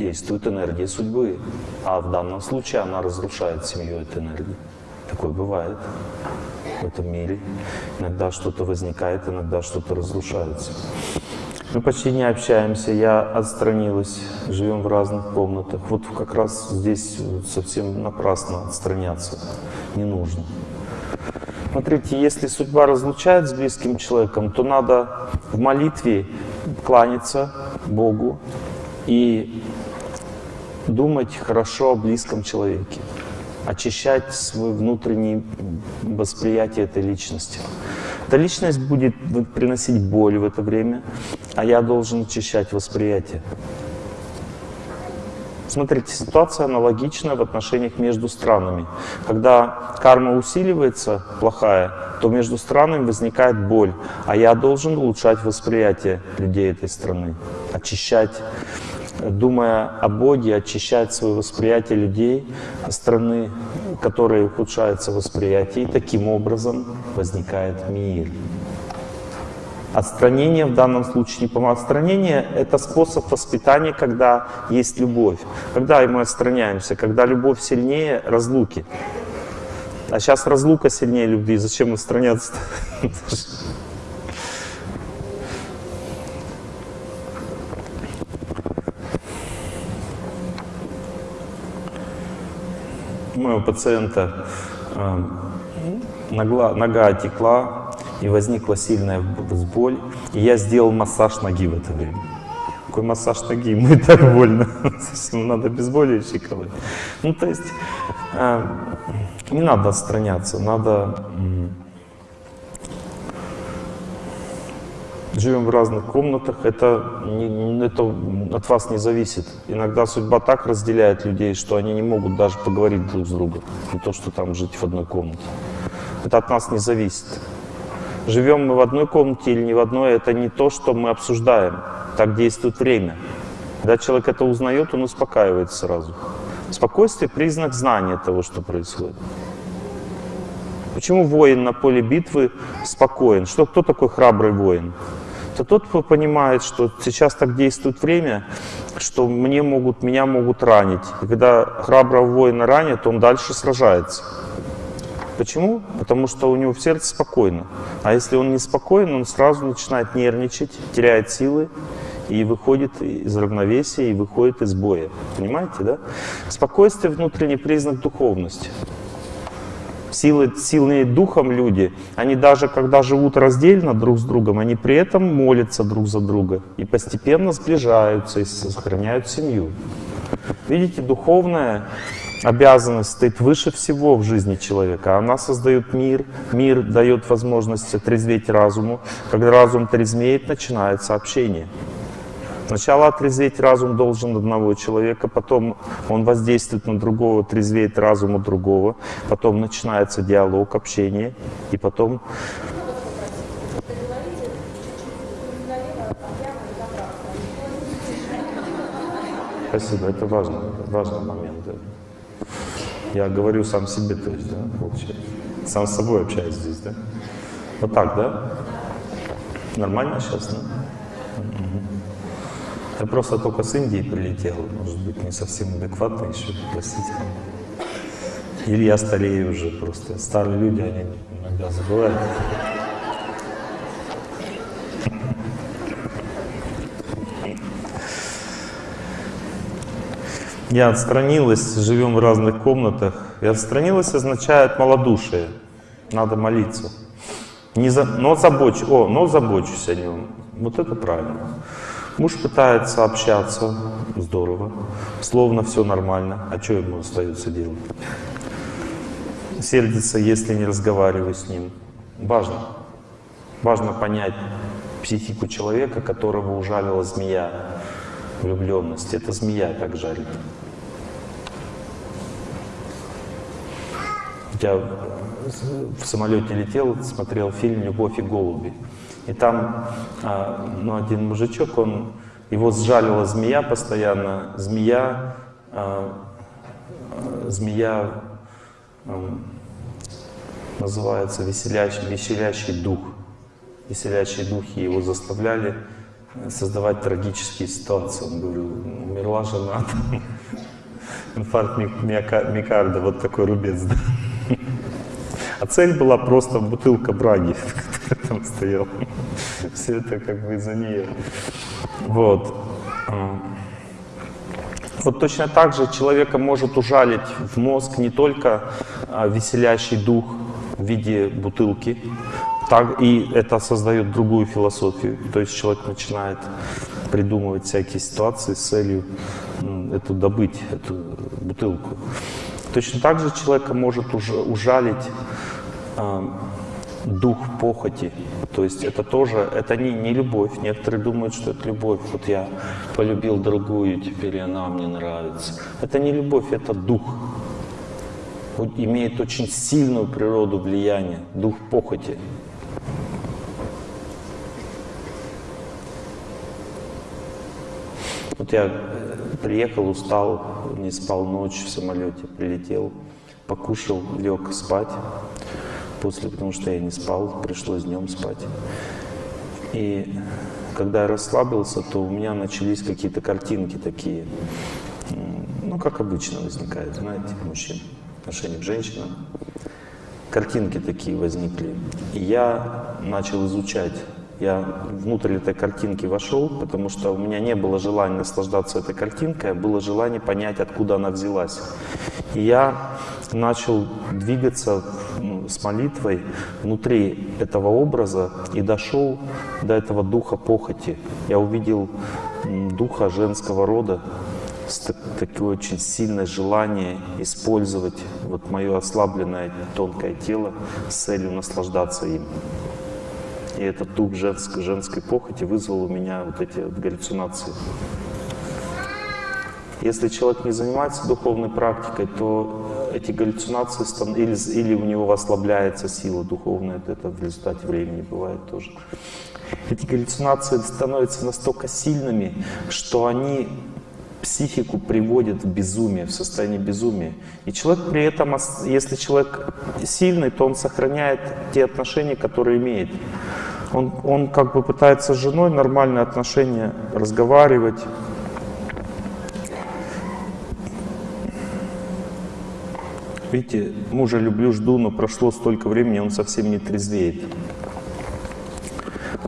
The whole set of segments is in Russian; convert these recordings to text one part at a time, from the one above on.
действует энергия судьбы. А в данном случае она разрушает семью этой энергии. Такое бывает в этом мире. Иногда что-то возникает, иногда что-то разрушается. Мы почти не общаемся, я отстранилась, живем в разных комнатах. Вот как раз здесь совсем напрасно отстраняться не нужно. Смотрите, если судьба разлучает с близким человеком, то надо в молитве кланяться Богу и думать хорошо о близком человеке, очищать свое внутреннее восприятие этой личности. Эта личность будет приносить боль в это время, а я должен очищать восприятие. Смотрите, ситуация аналогичная в отношениях между странами. Когда карма усиливается, плохая, то между странами возникает боль, а я должен улучшать восприятие людей этой страны, очищать, думая о Боге, очищать свое восприятие людей страны, которые ухудшается восприятие, и таким образом возникает мир. Отстранение в данном случае не помогает. Отстранение — это способ воспитания, когда есть любовь. Когда мы отстраняемся? Когда любовь сильнее разлуки. А сейчас разлука сильнее любви. Зачем отстраняться? У моего пациента э, нога, нога отекла, и возникла сильная боль, и я сделал массаж ноги в это время. Какой массаж ноги? И так больно. Совсем надо обезболивающий колоть. Ну, то есть, э, не надо отстраняться, надо... Живем в разных комнатах, это, это от вас не зависит. Иногда судьба так разделяет людей, что они не могут даже поговорить друг с другом. Не то, что там жить в одной комнате. Это от нас не зависит. Живем мы в одной комнате или не в одной, это не то, что мы обсуждаем. Так действует время. Когда человек это узнает, он успокаивается сразу. Спокойствие — признак знания того, что происходит. Почему воин на поле битвы спокоен? Что, кто такой храбрый воин? Это тот, кто понимает, что сейчас так действует время, что мне могут, меня могут ранить. И когда храброго воина ранят, он дальше сражается. Почему? Потому что у него в сердце спокойно. А если он не спокоен, он сразу начинает нервничать, теряет силы и выходит из равновесия, и выходит из боя. Понимаете, да? Спокойствие — внутренний признак духовности. Силы, сильные духом люди, они даже когда живут раздельно друг с другом, они при этом молятся друг за друга и постепенно сближаются и сохраняют семью. Видите, духовное обязанность стоит выше всего в жизни человека. Она создает мир, мир дает возможность отрезветь разуму. Когда разум трезвеет, начинается общение. Сначала отрезветь разум должен одного человека, потом он воздействует на другого, трезвеет разум у другого, потом начинается диалог, общение, и потом Спасибо, это важно, важный момент. Да. Я говорю сам себе, то есть, да, получается. Сам с собой общаюсь здесь, да? Вот так, да? Нормально сейчас, да? Я просто только с Индии прилетел, может быть, не совсем адекватно еще, простите. Или я старею уже просто. Старые люди, они иногда забывают. Я отстранилась, живем в разных комнатах. И отстранилась означает малодушие. Надо молиться. Не за, но забочусь, о, но забочусь о нем. Вот это правильно. Муж пытается общаться, здорово, словно все нормально. А что ему остается делать? Сердится, если не разговариваю с ним. Важно. Важно понять психику человека, которого ужалила змея влюбленности. Это змея так жарит. Я в самолете летел, смотрел фильм «Любовь и голуби». И там а, ну, один мужичок, он, его сжалила змея постоянно. Змея, а, змея а, называется веселящий, веселящий дух. Веселящие духи его заставляли создавать трагические ситуации. Он говорил, умерла жена, инфаркт миокарда, вот такой рубец. А цель была просто бутылка браги, которая там стояла. Все это как бы из-за нее. Вот. А. Вот точно так же человека может ужалить в мозг не только а, веселящий дух в виде бутылки, так, и это создает другую философию. То есть человек начинает придумывать всякие ситуации с целью эту добыть, эту бутылку. Точно так же человека может уж, ужалить дух похоти. То есть это тоже, это не, не любовь. Некоторые думают, что это любовь. Вот я полюбил другую, теперь она мне нравится. Это не любовь, это дух. Он имеет очень сильную природу влияния, дух похоти. Вот я э, приехал, устал, не спал ночь в самолете, прилетел, покушал, лег спать после, потому что я не спал, пришлось днем спать. И когда я расслабился, то у меня начались какие-то картинки такие, ну, как обычно возникает, знаете, мужчин, отношение к женщинам. Картинки такие возникли. И я начал изучать я внутрь этой картинки вошел, потому что у меня не было желания наслаждаться этой картинкой, а было желание понять, откуда она взялась. И я начал двигаться с молитвой внутри этого образа и дошел до этого духа похоти. Я увидел духа женского рода, с такое очень сильное желание использовать вот мое ослабленное тонкое тело с целью наслаждаться им. И этот дух женской, женской похоти вызвал у меня вот эти вот галлюцинации. Если человек не занимается духовной практикой, то эти галлюцинации или, или у него ослабляется сила духовная, это в результате времени бывает тоже. Эти галлюцинации становятся настолько сильными, что они психику приводят в безумие, в состояние безумия. И человек при этом, если человек сильный, то он сохраняет те отношения, которые имеет. Он, он как бы пытается с женой нормальные отношения разговаривать. Видите, мужа люблю, жду, но прошло столько времени, он совсем не трезвеет.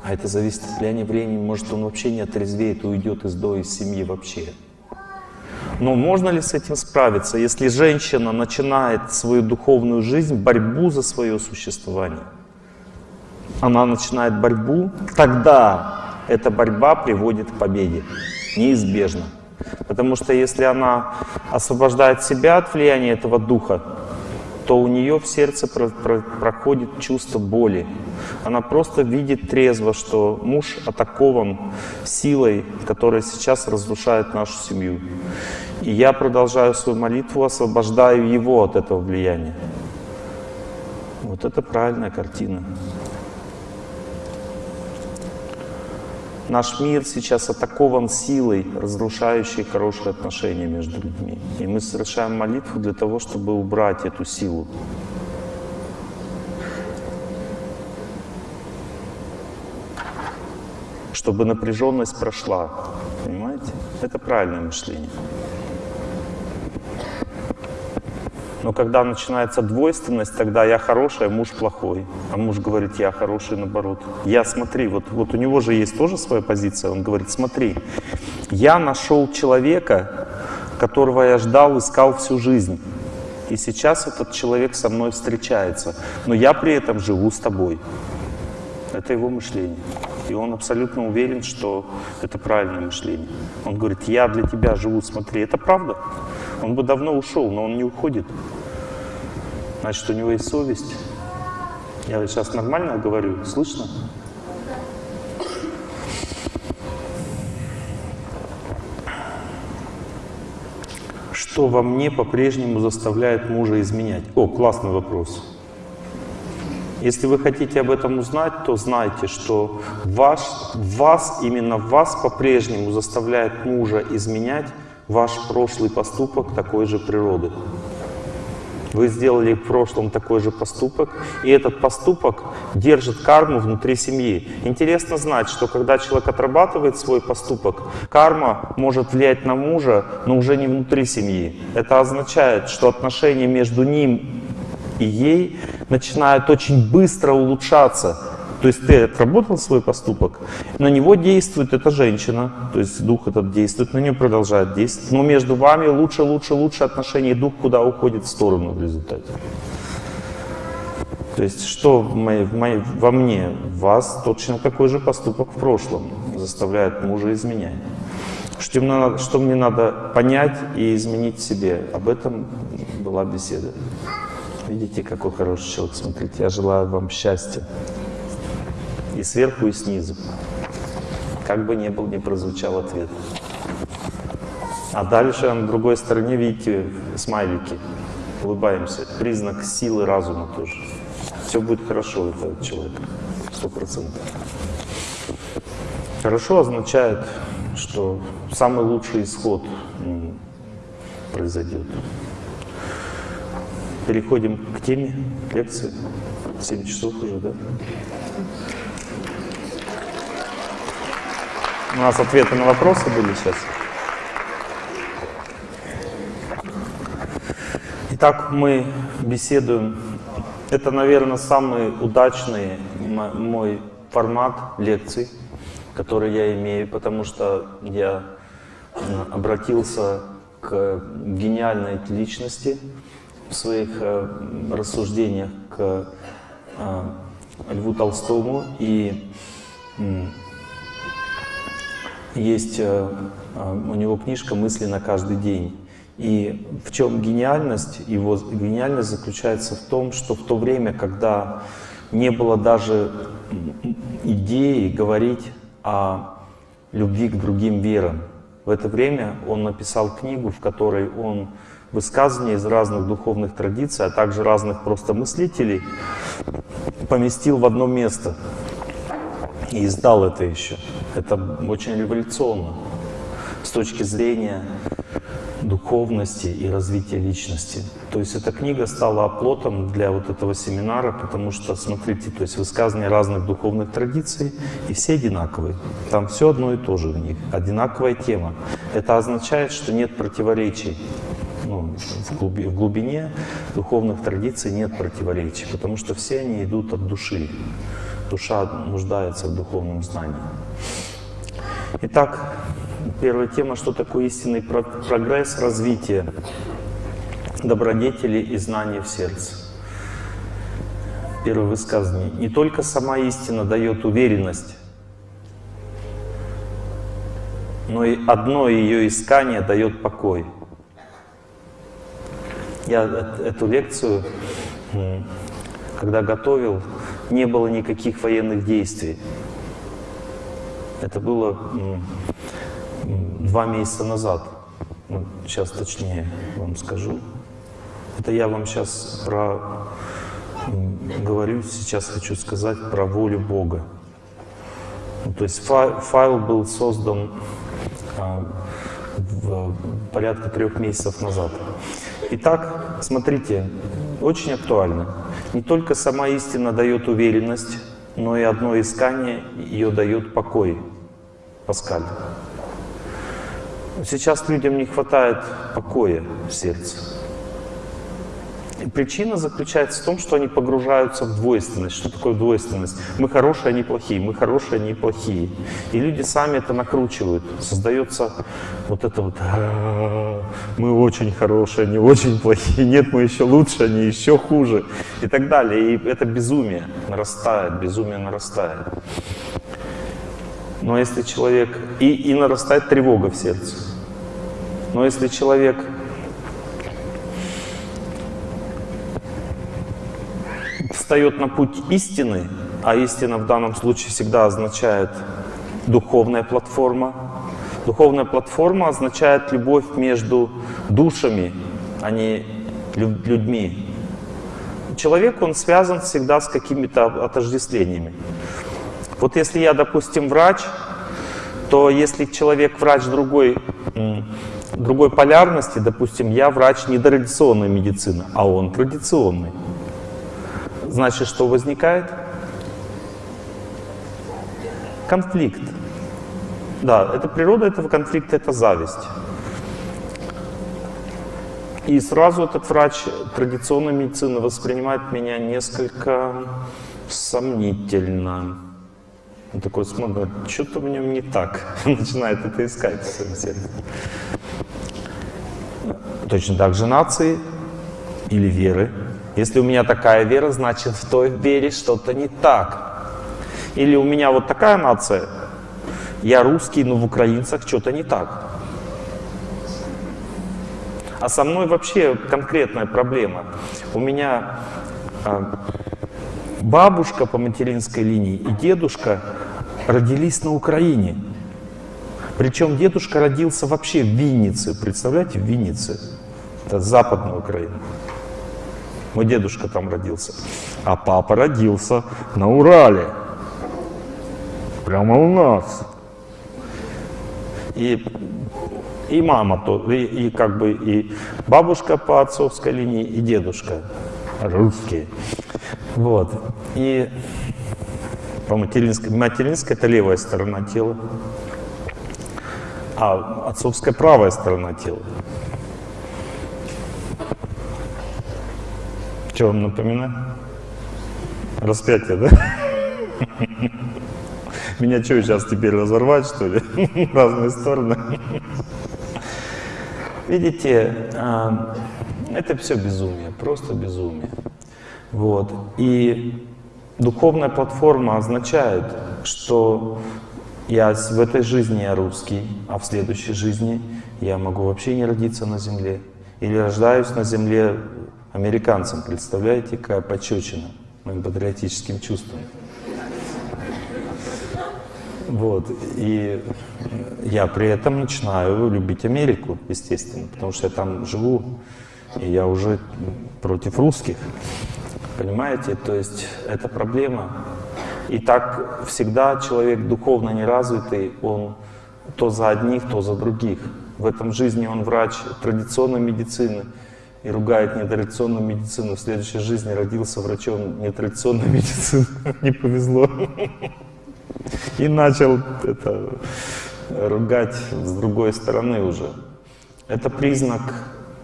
А это зависит от влияния времени. Может, он вообще не отрезвеет, уйдет из дома, из семьи вообще. Но можно ли с этим справиться, если женщина начинает свою духовную жизнь, борьбу за свое существование? она начинает борьбу, тогда эта борьба приводит к победе. Неизбежно. Потому что если она освобождает себя от влияния этого духа, то у нее в сердце про про проходит чувство боли. Она просто видит трезво, что муж атакован силой, которая сейчас разрушает нашу семью. И я продолжаю свою молитву, освобождаю его от этого влияния. Вот это правильная картина. Наш мир сейчас атакован силой, разрушающей хорошие отношения между людьми. И мы совершаем молитву для того, чтобы убрать эту силу. Чтобы напряженность прошла. Понимаете? Это правильное мышление. Но когда начинается двойственность, тогда я хороший, а муж плохой. А муж говорит, я хороший, наоборот. Я, смотри, вот, вот у него же есть тоже своя позиция. Он говорит, смотри, я нашел человека, которого я ждал, искал всю жизнь. И сейчас этот человек со мной встречается. Но я при этом живу с тобой. Это его мышление. И он абсолютно уверен, что это правильное мышление. Он говорит, я для тебя живу, смотри, это правда. Он бы давно ушел, но он не уходит. Значит, у него есть совесть. Я сейчас нормально говорю, слышно? Что во мне по-прежнему заставляет мужа изменять? О, классный вопрос. Если вы хотите об этом узнать, то знайте, что ваш, вас, именно вас по-прежнему заставляет мужа изменять ваш прошлый поступок такой же природы. Вы сделали в прошлом такой же поступок, и этот поступок держит карму внутри семьи. Интересно знать, что когда человек отрабатывает свой поступок, карма может влиять на мужа, но уже не внутри семьи. Это означает, что отношения между ним и ей начинают очень быстро улучшаться. То есть ты отработал свой поступок, на него действует эта женщина, то есть дух этот действует, на нее продолжает действовать. Но между вами лучше, лучше, лучше отношения, дух куда уходит в сторону в результате. То есть что в моей, в моей, во мне, в вас точно такой же поступок в прошлом заставляет мужа изменять. Что, мне надо, что мне надо понять и изменить себе. Об этом была беседа. Видите, какой хороший человек, смотрите. Я желаю вам счастья. И сверху, и снизу. Как бы ни был, не прозвучал ответ. А дальше на другой стороне, видите, смайлики. Улыбаемся. Признак силы разума тоже. Все будет хорошо у этого человека. Сто процентов. Хорошо означает, что самый лучший исход произойдет. Переходим к теме лекции. 7 часов уже, да? У нас ответы на вопросы были сейчас. Итак, мы беседуем. Это, наверное, самый удачный мой формат лекций, который я имею, потому что я обратился к гениальной личности в своих э, рассуждениях к э, Льву Толстому и есть э, э, у него книжка «Мысли на каждый день». И в чем гениальность? Его гениальность заключается в том, что в то время, когда не было даже идеи говорить о любви к другим верам, в это время он написал книгу, в которой он высказывания из разных духовных традиций, а также разных просто мыслителей поместил в одно место и издал это еще. Это очень революционно с точки зрения духовности и развития личности. То есть эта книга стала оплотом для вот этого семинара, потому что, смотрите, то есть высказывания разных духовных традиций, и все одинаковые. Там все одно и то же у них, одинаковая тема. Это означает, что нет противоречий. Ну, в, глуби, в глубине духовных традиций нет противоречий, потому что все они идут от души душа нуждается в духовном знании. Итак, первая тема, что такое истинный прогресс, развитие добродетели и знания в сердце. Первое высказывание. Не только сама истина дает уверенность, но и одно ее искание дает покой. Я эту лекцию, когда готовил, не было никаких военных действий. Это было два месяца назад. Ну, сейчас точнее вам скажу. Это я вам сейчас про говорю, сейчас хочу сказать про волю Бога. Ну, то есть файл, был создан а, порядка трех месяцев назад. Итак, смотрите, очень актуально. Не только сама истина дает уверенность, но и одно искание ее дает покой. Паскаль. Сейчас людям не хватает покоя в сердце. Причина заключается в том, что они погружаются в двойственность. Что такое двойственность? Мы хорошие, они плохие, мы хорошие, они плохие. И люди сами это накручивают. Создается вот это вот мы очень хорошие, они очень плохие, нет, мы еще лучше, они еще хуже и так далее. И это безумие нарастает, безумие нарастает. Но если человек... И, и нарастает тревога в сердце. Но если человек встает на путь истины, а истина в данном случае всегда означает духовная платформа. Духовная платформа означает любовь между душами, а не людьми. Человек, он связан всегда с какими-то отождествлениями. Вот если я, допустим, врач, то если человек, врач другой, другой полярности, допустим, я врач не традиционной медицины, а он традиционный. Значит, что возникает? Конфликт. Да, это природа этого конфликта, это зависть. И сразу этот врач традиционной медицины воспринимает меня несколько сомнительно. Он такой смотрит, что-то в нем не так. Начинает это искать в своем сердце. Точно так же нации или веры. Если у меня такая вера, значит в той вере что-то не так. Или у меня вот такая нация, я русский, но в украинцах что-то не так. А со мной вообще конкретная проблема. У меня а, бабушка по материнской линии и дедушка родились на Украине. Причем дедушка родился вообще в Виннице. Представляете, в Виннице. Это западная Украина. Мой дедушка там родился. А папа родился на Урале. Прямо у нас. И, и мама, то, и, и как бы и бабушка по отцовской линии, и дедушка русские. Вот. И по материнской, материнская это левая сторона тела, а отцовская правая сторона тела. Что вам напоминает? Распятие, да? Меня что, сейчас теперь разорвать, что ли? Разные стороны. Видите, а, это все безумие, просто безумие. Вот. И духовная платформа означает, что я в этой жизни я русский, а в следующей жизни я могу вообще не родиться на земле. Или рождаюсь на земле американцем. Представляете, какая пощечина моим патриотическим чувством. Вот. И я при этом начинаю любить Америку, естественно, потому что я там живу, и я уже против русских. Понимаете? То есть это проблема. И так всегда человек духовно неразвитый, он то за одних, то за других. В этом жизни он врач традиционной медицины и ругает нетрадиционную медицину. В следующей жизни родился врачом нетрадиционной медицины. Не повезло. И начал это ругать с другой стороны уже. Это признак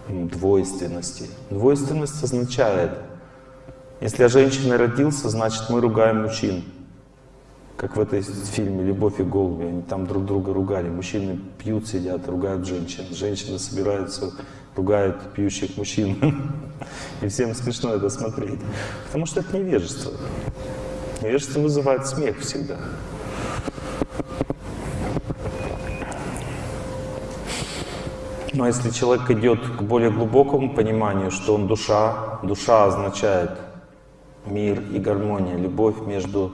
двойственности. Двойственность означает, если я женщиной родился, значит мы ругаем мужчин. Как в этой фильме «Любовь и голуби». Они там друг друга ругали. Мужчины пьют, сидят, ругают женщин. Женщины собираются, ругают пьющих мужчин. И всем смешно это смотреть. Потому что это невежество. Невежество вызывает смех всегда. Но если человек идет к более глубокому пониманию, что он душа, душа означает мир и гармония, любовь между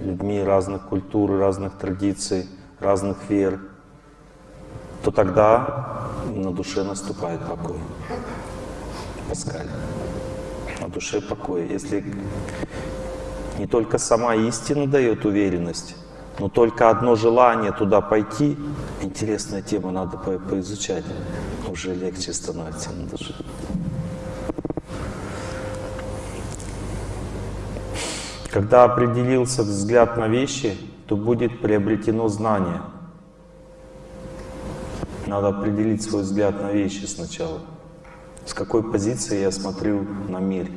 людьми разных культур, разных традиций, разных вер, то тогда на душе наступает покой. Паскаль. На душе покой. Если не только сама истина дает уверенность, но только одно желание туда пойти, интересная тема, надо по поизучать, уже легче становится на душе. Когда определился взгляд на вещи, то будет приобретено знание. Надо определить свой взгляд на вещи сначала. С какой позиции я смотрю на мир.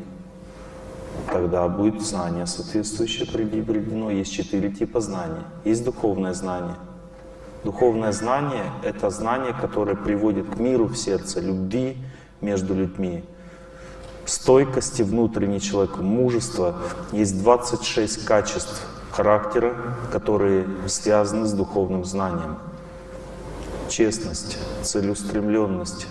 Тогда будет знание соответствующее приобретено. Есть четыре типа знаний. Есть духовное знание. Духовное знание — это знание, которое приводит к миру в сердце, любви между людьми, стойкости внутренней человека, мужества. Есть 26 качеств характера, которые связаны с духовным знанием. Честность, целеустремленность,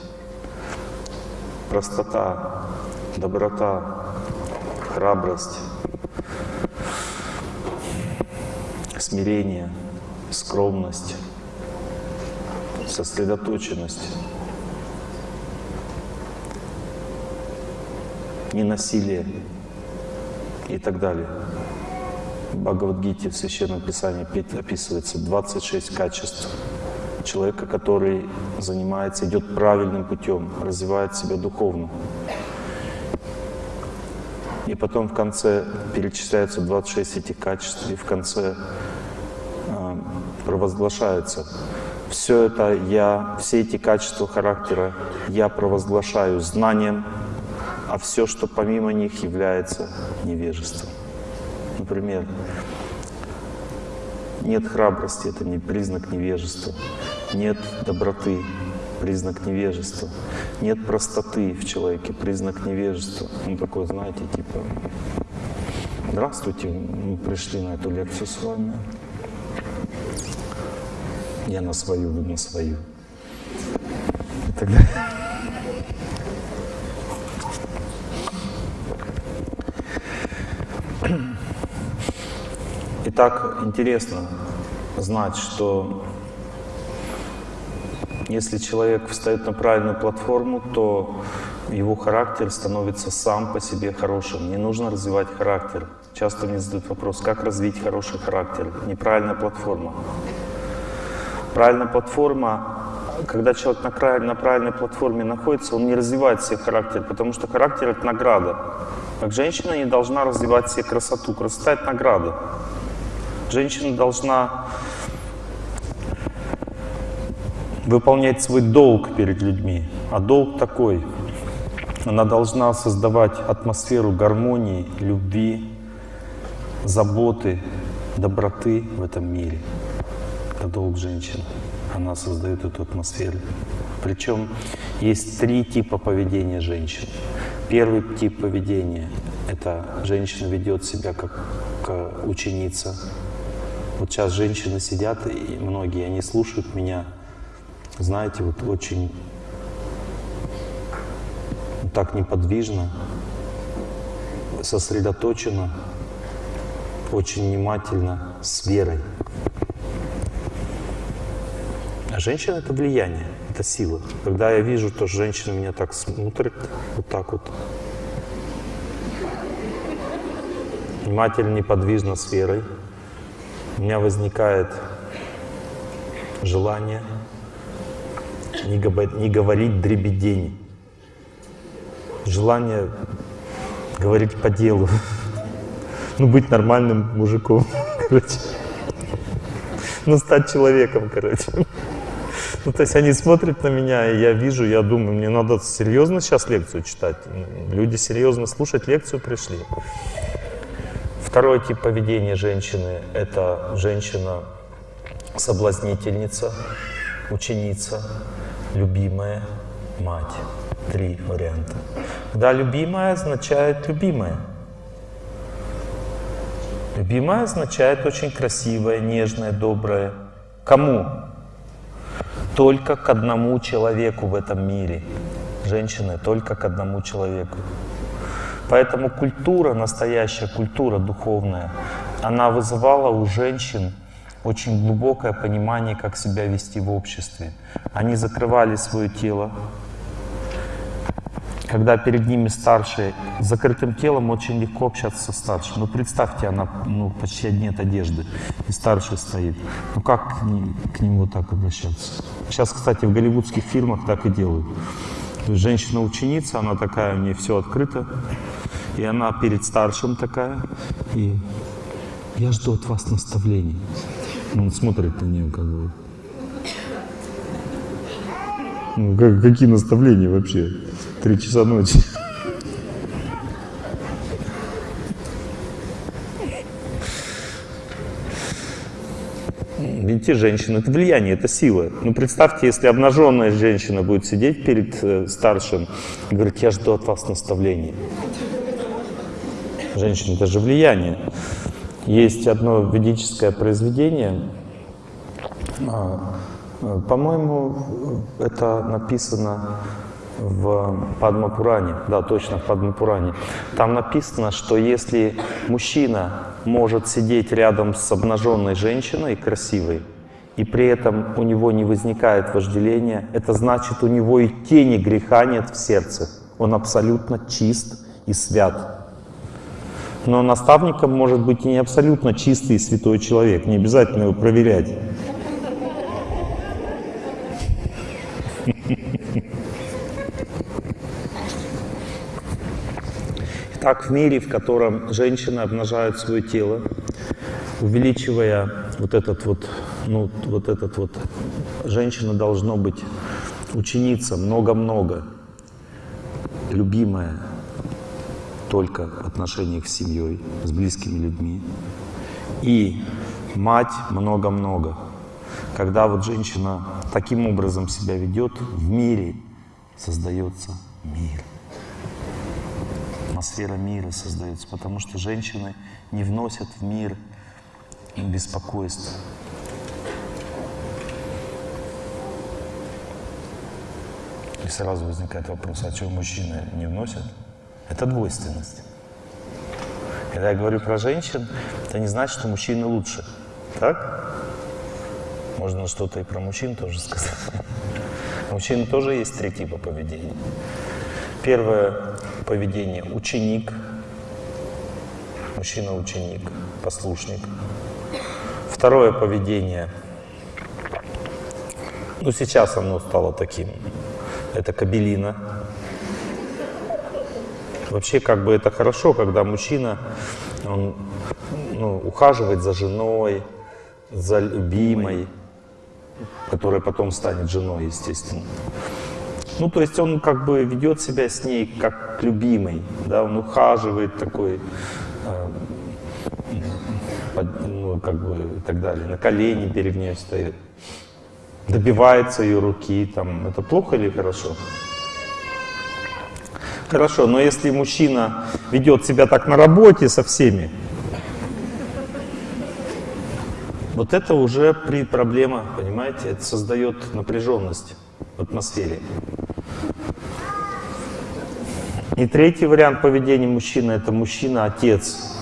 простота, доброта, храбрость, смирение, скромность, сосредоточенность. ненасилие и так далее. В Бхагавадгите, в Священном Писании описывается 26 качеств человека, который занимается, идет правильным путем, развивает себя духовно. И потом в конце перечисляются 26 этих качеств, и в конце э, провозглашается все это я, все эти качества характера я провозглашаю знанием, а все, что помимо них является невежеством. Например, нет храбрости, это не признак невежества. Нет доброты, признак невежества. Нет простоты в человеке, признак невежества. Ну, такой, знаете, типа, здравствуйте, мы пришли на эту лекцию с вами. Я на свою, вы на свою. И так интересно знать, что если человек встает на правильную платформу, то его характер становится сам по себе хорошим. Не нужно развивать характер. Часто мне задают вопрос, как развить хороший характер? Неправильная платформа. Правильная платформа, когда человек на, край, на правильной платформе находится, он не развивает себе характер, потому что характер — это награда. Как женщина не должна развивать себе красоту. Красота — это награда. Женщина должна выполнять свой долг перед людьми. А долг такой. Она должна создавать атмосферу гармонии, любви, заботы, доброты в этом мире. Это долг женщины. Она создает эту атмосферу. Причем есть три типа поведения женщин. Первый тип поведения — это женщина ведет себя как ученица. Вот сейчас женщины сидят, и многие, они слушают меня, знаете, вот очень так неподвижно, сосредоточенно, очень внимательно, с верой. А женщина — это влияние, это сила. Когда я вижу, то женщина меня так смотрит, вот так вот. Внимательно, неподвижно, с верой. У меня возникает желание не, не говорить дребедень. Желание говорить по делу. Ну, быть нормальным мужиком, короче. Ну, стать человеком, короче. Ну, то есть они смотрят на меня, и я вижу, я думаю, мне надо серьезно сейчас лекцию читать. Люди серьезно слушать лекцию пришли. Второй тип поведения женщины – это женщина-соблазнительница, ученица, любимая, мать. Три варианта. Да, любимая означает любимая. Любимая означает очень красивая, нежная, добрая. Кому? только к одному человеку в этом мире. Женщины только к одному человеку. Поэтому культура, настоящая культура духовная, она вызывала у женщин очень глубокое понимание, как себя вести в обществе. Они закрывали свое тело, когда перед ними старшие, с закрытым телом очень легко общаться со старшим. Ну, представьте, она ну, почти нет одежды, и старший стоит. Ну, как к, ней, к нему так обращаться? Сейчас, кстати, в голливудских фильмах так и делают. Женщина-ученица, она такая, у нее все открыто, и она перед старшим такая, и я жду от вас наставлений. Он смотрит на нее как бы. Ну, как, какие наставления вообще? Три часа ночи. Видите, женщина — это влияние, это сила. Ну, представьте, если обнаженная женщина будет сидеть перед э, старшим и говорить, я жду от вас наставлений. Женщина — это же влияние. Есть одно ведическое произведение, а, э, по-моему, это написано в Падмапуране, да, точно в Падмапуране. Там написано, что если мужчина может сидеть рядом с обнаженной женщиной красивой, и при этом у него не возникает вожделения, это значит, у него и тени греха нет в сердце. Он абсолютно чист и свят. Но наставником может быть и не абсолютно чистый и святой человек, не обязательно его проверять. Так, в мире, в котором женщины обнажают свое тело, увеличивая вот этот вот, ну, вот этот вот, женщина должно быть ученица, много-много, любимая только в отношениях с семьей, с близкими людьми. И мать много-много. Когда вот женщина таким образом себя ведет, в мире создается мир. Атмосфера мира создается, потому что женщины не вносят в мир беспокойство. И сразу возникает вопрос, а что мужчины не вносят? Это двойственность. Когда я говорю про женщин, это не значит, что мужчины лучше. Так? Можно что-то и про мужчин тоже сказать. У мужчин тоже есть три типа поведения. Первое поведение – ученик. Мужчина-ученик, послушник. Второе поведение, ну сейчас оно стало таким, это кабелина. Вообще как бы это хорошо, когда мужчина он, ну, ухаживает за женой, за любимой, которая потом станет женой, естественно. Ну, то есть он как бы ведет себя с ней как любимый, да, он ухаживает такой, э, под, ну, как бы и так далее, на колени перед ней стоит, добивается ее руки, там, это плохо или хорошо? Хорошо, но если мужчина ведет себя так на работе со всеми, вот это уже при проблема, понимаете, это создает напряженность в атмосфере. И третий вариант поведения мужчины – это мужчина-отец.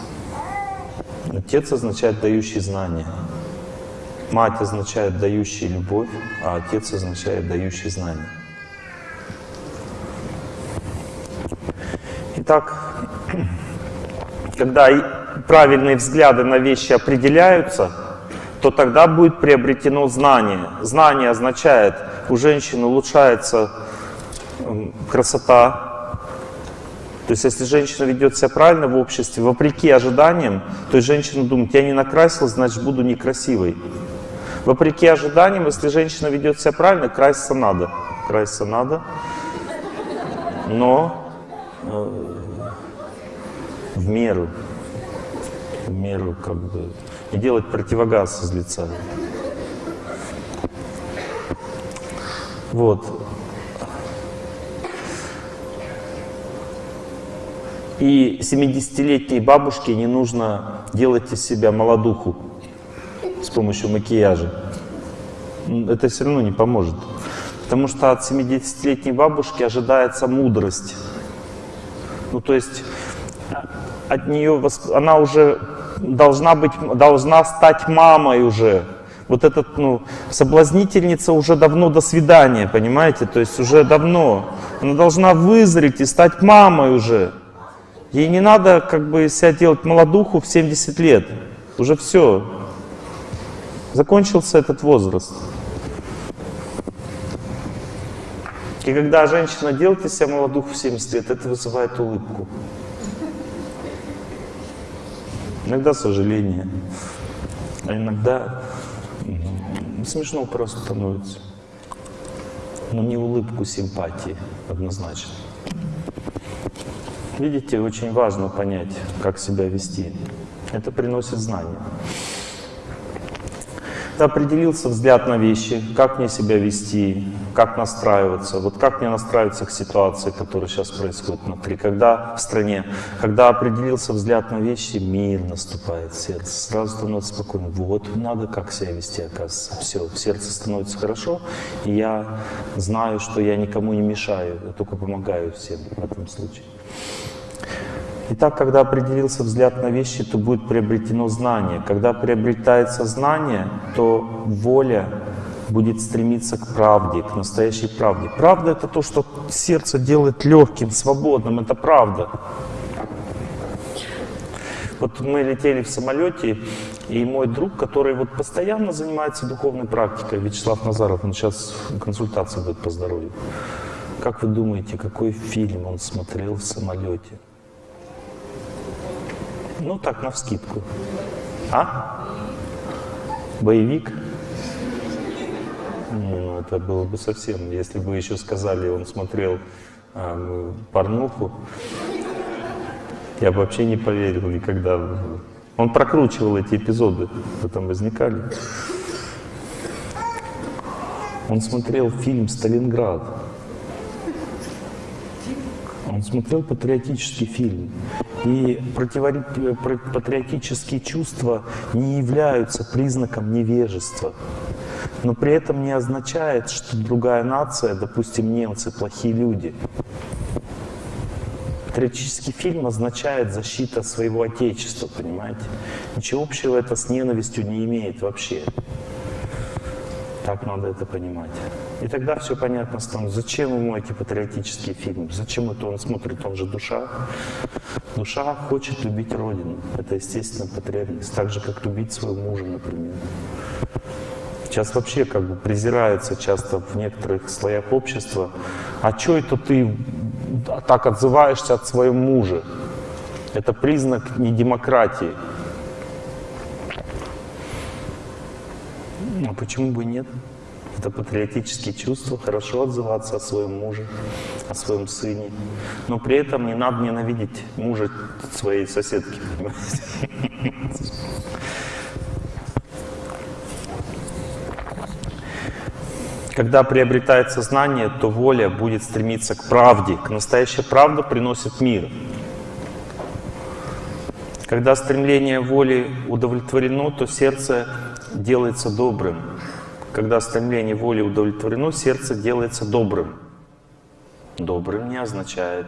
Отец означает дающий знания. Мать означает дающий любовь, а отец означает дающий знания. Итак, когда правильные взгляды на вещи определяются, то тогда будет приобретено знание. Знание означает, у женщины улучшается красота. То есть если женщина ведет себя правильно в обществе, вопреки ожиданиям, то есть женщина думает, я не накрасилась, значит буду некрасивой. Вопреки ожиданиям, если женщина ведет себя правильно, краситься надо. Краситься надо. Но э, в меру. В меру как бы. И делать противогаз из лица. Вот. И 70-летней бабушке не нужно делать из себя молодуху с помощью макияжа. Это все равно не поможет. Потому что от 70-летней бабушки ожидается мудрость. Ну, то есть от нее, она уже должна быть, должна стать мамой уже. Вот этот, ну, соблазнительница уже давно до свидания, понимаете? То есть уже давно. Она должна вызреть и стать мамой уже. Ей не надо как бы себя делать молодуху в 70 лет. Уже все. Закончился этот возраст. И когда женщина делает из себя молодуху в 70 лет, это вызывает улыбку. Иногда сожаление, а иногда смешно просто становится. Но не улыбку симпатии, однозначно. Видите, очень важно понять, как себя вести. Это приносит знания определился взгляд на вещи, как мне себя вести, как настраиваться, вот как мне настраиваться к ситуации, которая сейчас происходит внутри, когда в стране, когда определился взгляд на вещи, мир наступает в сердце, сразу становится спокойно, вот надо как себя вести, оказывается, все, в сердце становится хорошо, и я знаю, что я никому не мешаю, я только помогаю всем в этом случае. Итак, когда определился взгляд на вещи, то будет приобретено знание. Когда приобретается знание, то воля будет стремиться к правде, к настоящей правде. Правда — это то, что сердце делает легким, свободным, это правда. Вот мы летели в самолете, и мой друг, который вот постоянно занимается духовной практикой, Вячеслав Назаров, он сейчас консультации будет по здоровью. Как вы думаете, какой фильм он смотрел в самолете? Ну так, на вскидку. А? Боевик? Ну это было бы совсем, если бы еще сказали, он смотрел а, порнуху, я бы вообще не поверил никогда. Он прокручивал эти эпизоды, что там возникали. Он смотрел фильм «Сталинград». Он смотрел патриотический фильм. И патриотические чувства не являются признаком невежества. Но при этом не означает, что другая нация, допустим, немцы, плохие люди. Патриотический фильм означает защита своего отечества, понимаете? Ничего общего это с ненавистью не имеет вообще. Так надо это понимать. И тогда все понятно станет. Зачем ему эти патриотические фильмы? Зачем это он смотрит? Он же душа. Душа хочет любить Родину. Это естественно потребность. Так же, как любить своего мужа, например. Сейчас вообще как бы презирается часто в некоторых слоях общества. А что это ты так отзываешься от своего мужа? Это признак не демократии. А почему бы нет? Это патриотические чувства, хорошо отзываться о своем муже, о своем сыне. Но при этом не надо ненавидеть мужа своей соседки, понимаете? Когда приобретается знание, то воля будет стремиться к правде. К настоящая правда приносит мир. Когда стремление воли удовлетворено, то сердце делается добрым. Когда стремление воли удовлетворено, сердце делается добрым. Добрым не означает,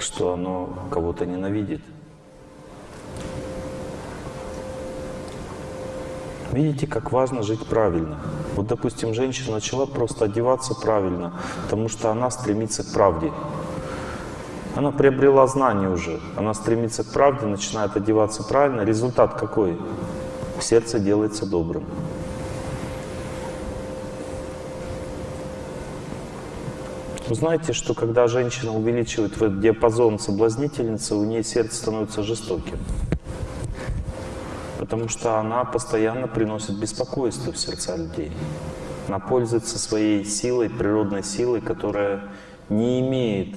что оно кого-то ненавидит. Видите, как важно жить правильно. Вот, допустим, женщина начала просто одеваться правильно, потому что она стремится к правде. Она приобрела знание уже, она стремится к правде, начинает одеваться правильно. Результат какой? Сердце делается добрым. Вы знаете, что когда женщина увеличивает в этот диапазон соблазнительницы, у нее сердце становится жестоким потому что она постоянно приносит беспокойство в сердца людей. Она пользуется своей силой, природной силой, которая не имеет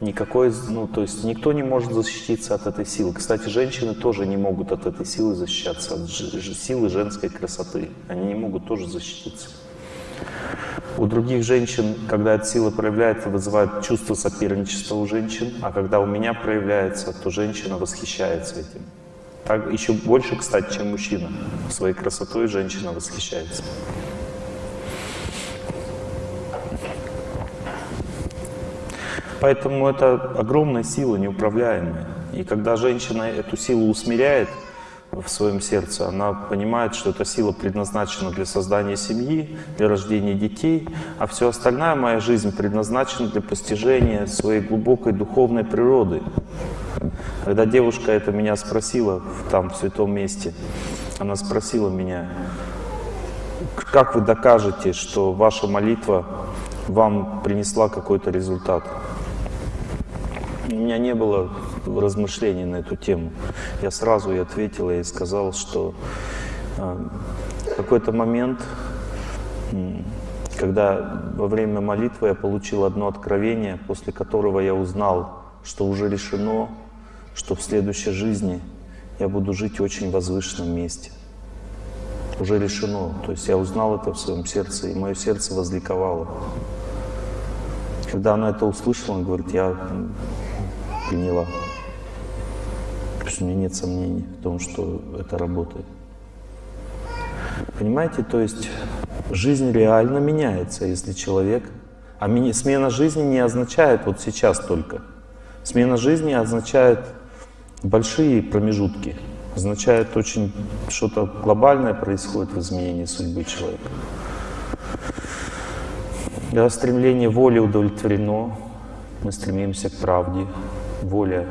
никакой, ну, то есть никто не может защититься от этой силы. Кстати, женщины тоже не могут от этой силы защищаться, от силы женской красоты. Они не могут тоже защититься. У других женщин, когда эта сила проявляется, вызывает чувство соперничества у женщин, а когда у меня проявляется, то женщина восхищается этим. Так еще больше, кстати, чем мужчина. Своей красотой женщина восхищается. Поэтому это огромная сила, неуправляемая. И когда женщина эту силу усмиряет в своем сердце, она понимает, что эта сила предназначена для создания семьи, для рождения детей, а все остальная моя жизнь предназначена для постижения своей глубокой духовной природы. Когда девушка это меня спросила там, в святом месте, она спросила меня, как вы докажете, что ваша молитва вам принесла какой-то результат? У меня не было размышлений на эту тему. Я сразу и ответил и сказал, что э, в какой-то момент, когда во время молитвы я получил одно откровение, после которого я узнал, что уже решено что в следующей жизни я буду жить в очень возвышенном месте. Уже решено. То есть я узнал это в своем сердце, и мое сердце возликовало. Когда она это услышала, она говорит, я приняла. Потому что у меня нет сомнений в том, что это работает. Понимаете, то есть жизнь реально меняется, если человек... А смена жизни не означает вот сейчас только. Смена жизни означает большие промежутки означает очень что-то глобальное происходит в изменении судьбы человека. Когда стремление воли удовлетворено, мы стремимся к правде, воля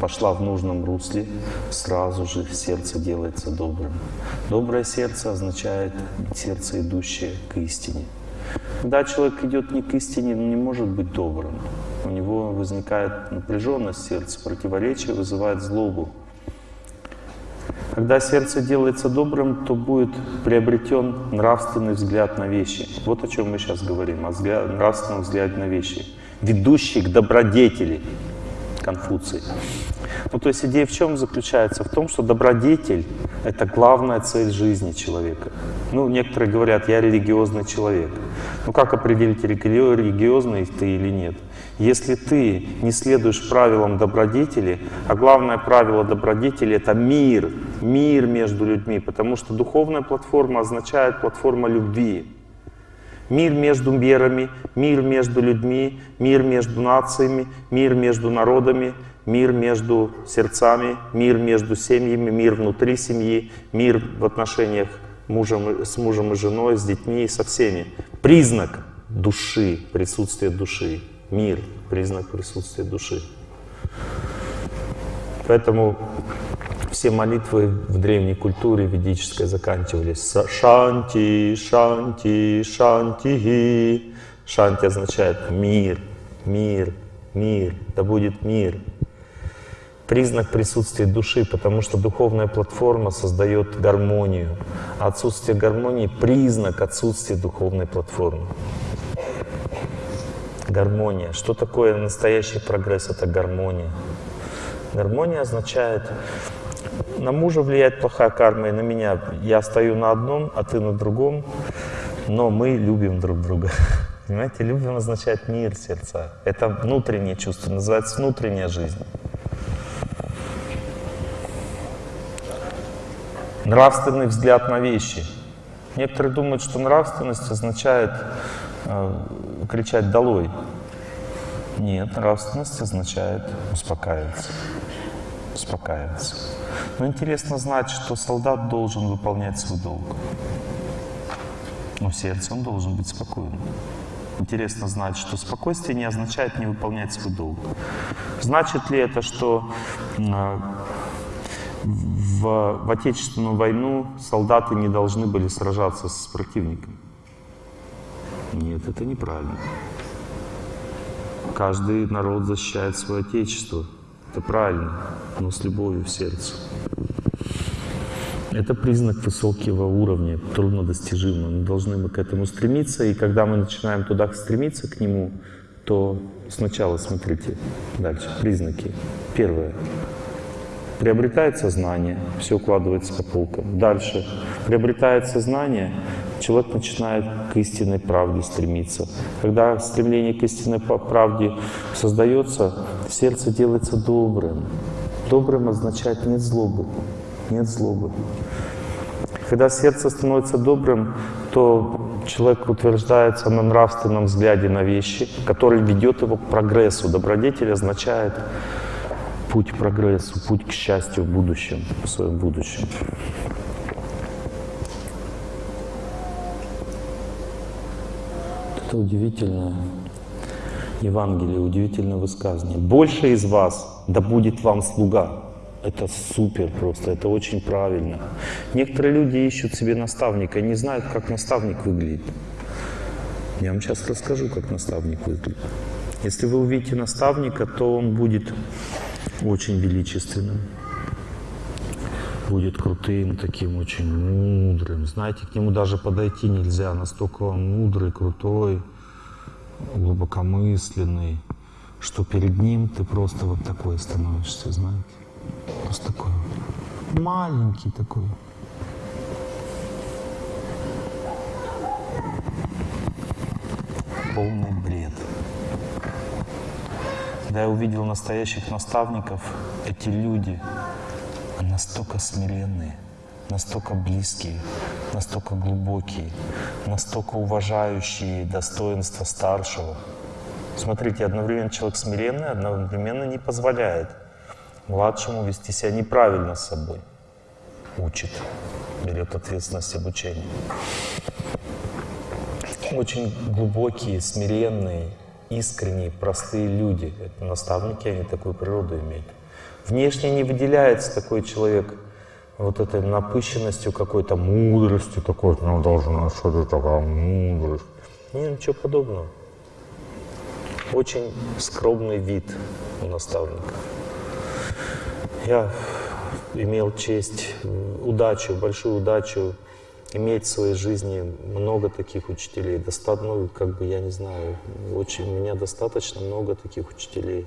пошла в нужном русле, сразу же сердце делается добрым. Доброе сердце означает сердце, идущее к истине. Когда человек идет не к истине, он не может быть добрым. У него возникает напряженность сердца, противоречие вызывает злобу. Когда сердце делается добрым, то будет приобретен нравственный взгляд на вещи. Вот о чем мы сейчас говорим, о взгляд, нравственном взгляде на вещи, ведущий к добродетели, Конфуций. Ну, то есть идея в чем заключается? В том, что добродетель — это главная цель жизни человека. Ну, некоторые говорят, я религиозный человек. Ну, как определить, религиозный ты или нет? Если ты не следуешь правилам добродетели, а главное правило добродетели — это мир, мир между людьми, потому что духовная платформа означает платформа любви. Мир между верами, мир между людьми, мир между нациями, мир между народами, мир между сердцами, мир между семьями, мир внутри семьи, мир в отношениях мужем, с мужем и женой, с детьми и со всеми. Признак души, присутствие души. Мир, признак присутствия души. Поэтому все молитвы в древней культуре ведической заканчивались «Шанти, шанти, шанти». Шанти означает «мир, мир, мир, да будет мир». Признак присутствия души, потому что духовная платформа создает гармонию. Отсутствие гармонии — признак отсутствия духовной платформы. Гармония. Что такое настоящий прогресс? Это гармония. Гармония означает на мужа влияет плохая карма, и на меня. Я стою на одном, а ты на другом, но мы любим друг друга. Понимаете, любим означает мир сердца. Это внутреннее чувство, называется внутренняя жизнь. Нравственный взгляд на вещи. Некоторые думают, что нравственность означает э, кричать «долой». Нет, нравственность означает успокаиваться. Успокаиваться. Но интересно знать, что солдат должен выполнять свой долг. Но сердце он должен быть спокойным. Интересно знать, что спокойствие не означает не выполнять свой долг. Значит ли это, что а, в, в Отечественную войну солдаты не должны были сражаться с противником? Нет, это неправильно. Каждый народ защищает свое Отечество. Это правильно, но с любовью в сердце. Это признак высокого уровня, труднодостижимого. Мы должны мы к этому стремиться, и когда мы начинаем туда стремиться, к нему, то сначала смотрите дальше, признаки. Первое. Приобретается знание, все укладывается по полкам. Дальше. Приобретается знание, человек начинает к истинной правде стремиться. Когда стремление к истинной правде создается, сердце делается добрым. Добрым означает нет злобы, нет злобы. Когда сердце становится добрым, то человек утверждается на нравственном взгляде на вещи, который ведет его к прогрессу. Добродетель означает путь к прогрессу, путь к счастью в будущем, в своем будущем. Это удивительное Евангелие, удивительное высказывание. «Больше из вас, да будет вам слуга». Это супер просто, это очень правильно. Некоторые люди ищут себе наставника, не знают, как наставник выглядит. Я вам сейчас расскажу, как наставник выглядит. Если вы увидите наставника, то он будет очень величественным будет крутым, таким очень мудрым. Знаете, к нему даже подойти нельзя, настолько он мудрый, крутой, глубокомысленный, что перед ним ты просто вот такой становишься, знаете. Просто такой маленький такой. Полный бред. Когда я увидел настоящих наставников, эти люди — настолько смиренные, настолько близкие, настолько глубокие, настолько уважающие достоинства старшего. Смотрите, одновременно человек смиренный, одновременно не позволяет младшему вести себя неправильно с собой. Учит, берет ответственность обучения. Очень глубокие, смиренные, искренние, простые люди. Это наставники, они такую природу имеют. Внешне не выделяется такой человек вот этой напыщенностью, какой-то мудростью, такой, ну, должна что-то такая мудрость. Нет, ничего подобного. Очень скромный вид у наставника. Я имел честь, удачу, большую удачу иметь в своей жизни много таких учителей. Достаточно, ну, как бы, я не знаю, очень, у меня достаточно много таких учителей.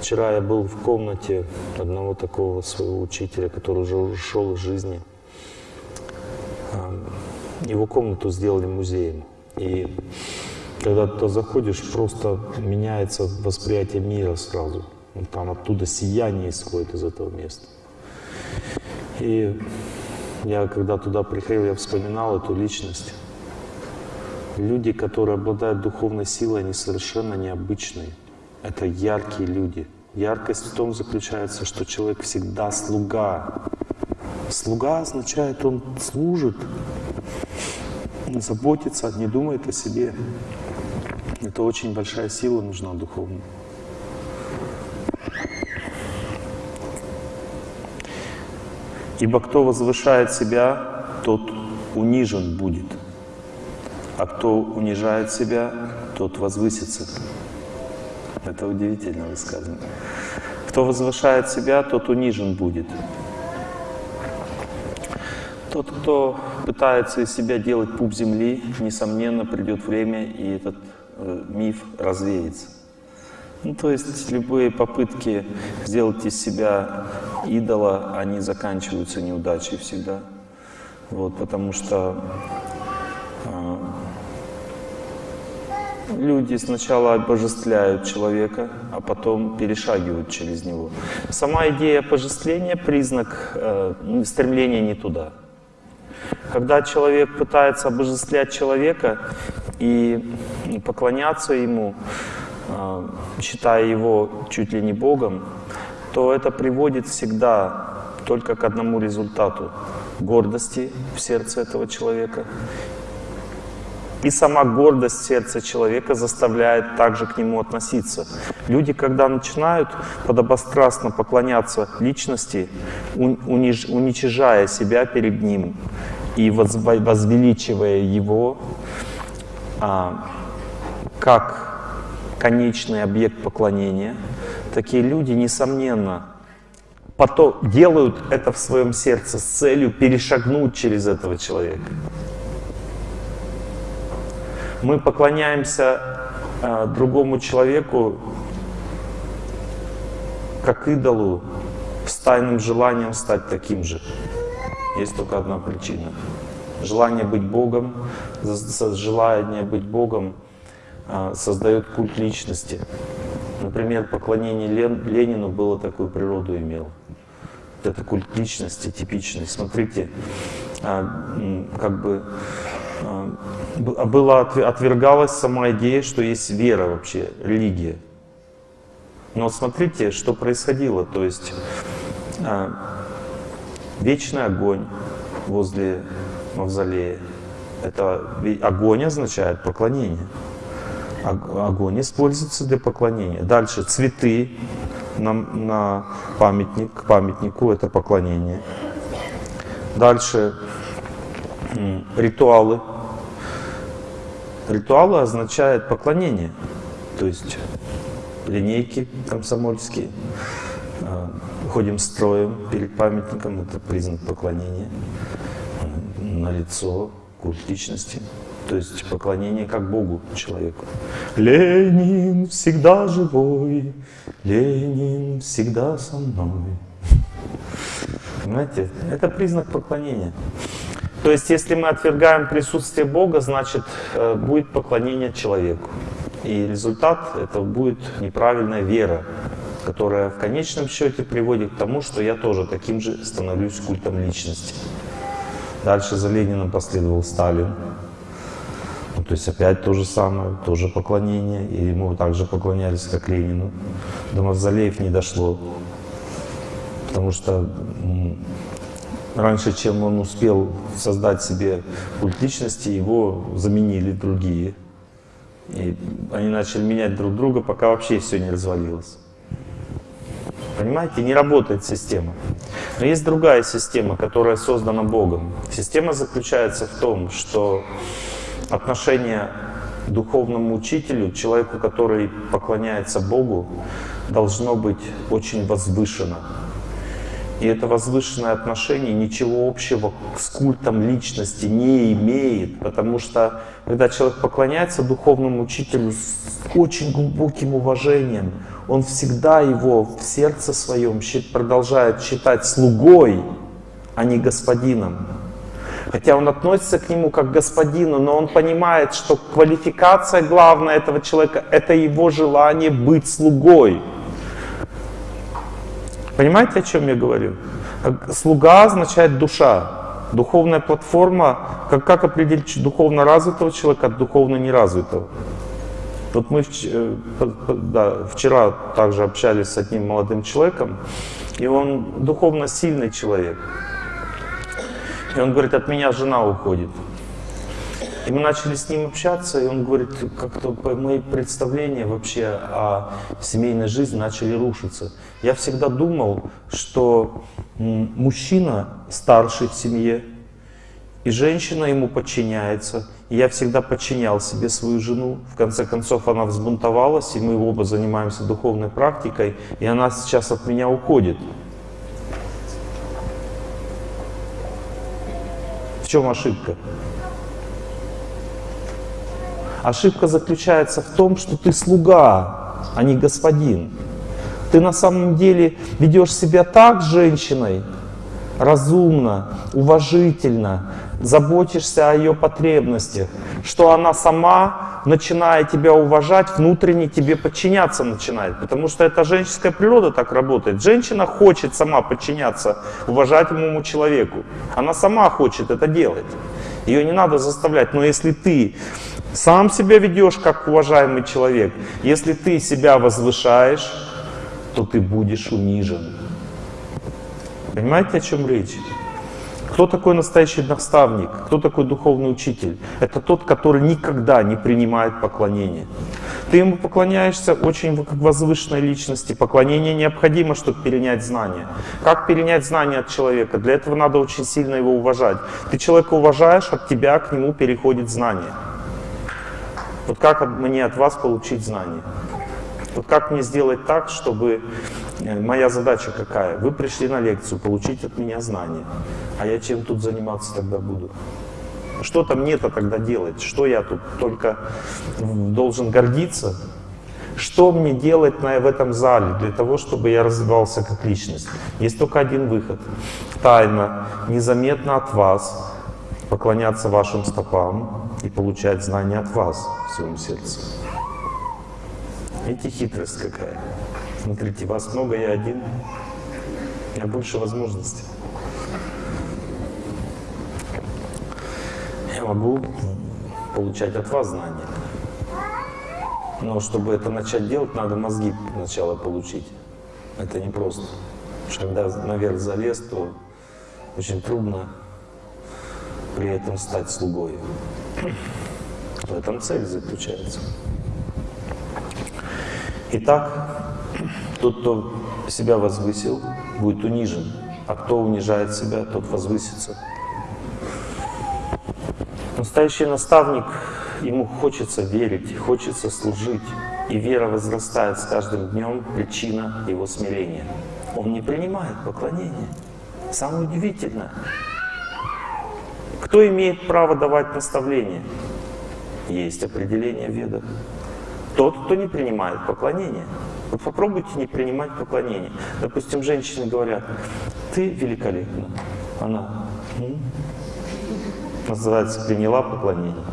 Вчера я был в комнате одного такого своего учителя, который уже ушел из жизни. Его комнату сделали музеем. И когда ты заходишь, просто меняется восприятие мира сразу. Там оттуда сияние исходит из этого места. И я когда туда приходил, я вспоминал эту личность. Люди, которые обладают духовной силой, они совершенно необычные. Это яркие люди. Яркость в том заключается, что человек всегда слуга. Слуга означает, он служит, заботится, не думает о себе. Это очень большая сила нужна духовная. Ибо кто возвышает себя, тот унижен будет, а кто унижает себя, тот возвысится. Это удивительно высказано. Кто возвышает себя, тот унижен будет. Тот, кто пытается из себя делать пуп земли, несомненно, придет время, и этот э, миф развеется. Ну, то есть любые попытки сделать из себя идола, они заканчиваются неудачей всегда. Вот, потому что люди сначала обожествляют человека, а потом перешагивают через него. Сама идея обожествления — признак э, стремления не туда. Когда человек пытается обожествлять человека и поклоняться ему, а, считая его чуть ли не Богом, то это приводит всегда только к одному результату — гордости в сердце этого человека. И сама гордость сердца человека заставляет также к нему относиться. Люди, когда начинают подобострастно поклоняться личности, униж, уничижая себя перед ним и возвеличивая его, а, как конечный объект поклонения, такие люди, несомненно, потом делают это в своем сердце с целью перешагнуть через этого человека. Мы поклоняемся э, другому человеку как идолу с тайным желанием стать таким же. Есть только одна причина. Желание быть Богом, желание быть Богом а, создает культ личности. Например, поклонение Лен, Ленину было такую природу имело. Это культ личности типичный. Смотрите, а, как бы была отвергалась сама идея, что есть вера вообще, религия. Но смотрите, что происходило. То есть вечный огонь возле мавзолея. Это огонь означает поклонение огонь используется для поклонения. Дальше цветы на, на памятник, к памятнику это поклонение. Дальше ритуалы. Ритуалы означают поклонение, то есть линейки комсомольские. А, ходим строем перед памятником, это признак поклонения. На лицо, культ личности. То есть поклонение как Богу человеку. Ленин всегда живой, Ленин всегда со мной. Понимаете, это признак поклонения. То есть, если мы отвергаем присутствие Бога, значит, э, будет поклонение человеку. И результат это будет неправильная вера, которая в конечном счете приводит к тому, что я тоже таким же становлюсь культом личности. Дальше за Лениным последовал Сталин. Ну, то есть опять то же самое, тоже поклонение. И ему также поклонялись, как Ленину. До мавзолеев не дошло. Потому что раньше, чем он успел создать себе культ личности, его заменили другие. И они начали менять друг друга, пока вообще все не развалилось. Понимаете, не работает система. Но есть другая система, которая создана Богом. Система заключается в том, что отношение духовному учителю, человеку, который поклоняется Богу, должно быть очень возвышено. И это возвышенное отношение ничего общего с культом личности не имеет, потому что когда человек поклоняется духовному учителю с очень глубоким уважением, он всегда его в сердце своем продолжает считать слугой, а не господином. Хотя он относится к нему как к господину, но он понимает, что квалификация главная этого человека — это его желание быть слугой. Понимаете, о чем я говорю? Слуга означает душа. Духовная платформа, как, как определить духовно развитого человека от духовно неразвитого? Вот мы э, да, вчера также общались с одним молодым человеком, и он духовно сильный человек. И он говорит, от меня жена уходит. И мы начали с ним общаться, и он говорит, как-то мои представления вообще о семейной жизни начали рушиться. Я всегда думал, что мужчина старший в семье, и женщина ему подчиняется. И я всегда подчинял себе свою жену. В конце концов, она взбунтовалась, и мы оба занимаемся духовной практикой, и она сейчас от меня уходит. В чем ошибка? Ошибка заключается в том, что ты слуга, а не господин. Ты на самом деле ведешь себя так с женщиной, разумно, уважительно, заботишься о ее потребностях, что она сама, начиная тебя уважать, внутренне тебе подчиняться начинает. Потому что это женская природа так работает. Женщина хочет сама подчиняться уважаемому человеку. Она сама хочет это делать. Ее не надо заставлять. Но если ты сам себя ведешь как уважаемый человек. Если ты себя возвышаешь, то ты будешь унижен. Понимаете, о чем речь? Кто такой настоящий наставник? Кто такой духовный учитель? Это тот, который никогда не принимает поклонение. Ты ему поклоняешься очень возвышенной личности. Поклонение необходимо, чтобы перенять знания. Как перенять знания от человека? Для этого надо очень сильно его уважать. Ты человека уважаешь, от тебя к нему переходит знание. Вот как мне от вас получить знания? Вот как мне сделать так, чтобы... Э, моя задача какая? Вы пришли на лекцию, получить от меня знания. А я чем тут заниматься тогда буду? Что-то мне-то тогда делать? Что я тут только должен гордиться? Что мне делать на, в этом зале для того, чтобы я развивался как личность? Есть только один выход. Тайно, незаметно от вас, поклоняться вашим стопам и получать знания от вас в своем сердце. Видите, хитрость какая. Смотрите, вас много, я один. Меня больше возможностей. Я могу получать от вас знания. Но чтобы это начать делать, надо мозги сначала получить. Это непросто. Потому что когда наверх залез, то очень трудно при этом стать слугой. В этом цель заключается. Итак, тот, кто себя возвысил, будет унижен, а кто унижает себя, тот возвысится. Настоящий наставник, ему хочется верить, хочется служить, и вера возрастает с каждым днем, причина его смирения. Он не принимает поклонение. Самое удивительное, кто имеет право давать наставления? Есть определение в ведах. Тот, кто не принимает поклонение. Вот попробуйте не принимать поклонение. Допустим, женщины говорят, ты великолепна. Она М? называется, приняла поклонение.